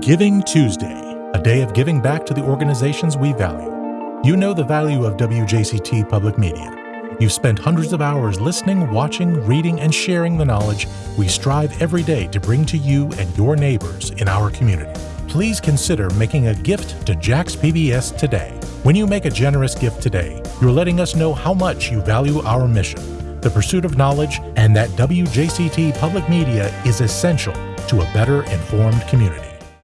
Giving Tuesday, a day of giving back to the organizations we value. You know the value of WJCT Public Media. You've spent hundreds of hours listening, watching, reading, and sharing the knowledge we strive every day to bring to you and your neighbors in our community. Please consider making a gift to Jax PBS today. When you make a generous gift today, you're letting us know how much you value our mission, the pursuit of knowledge, and that WJCT Public Media is essential to a better informed community.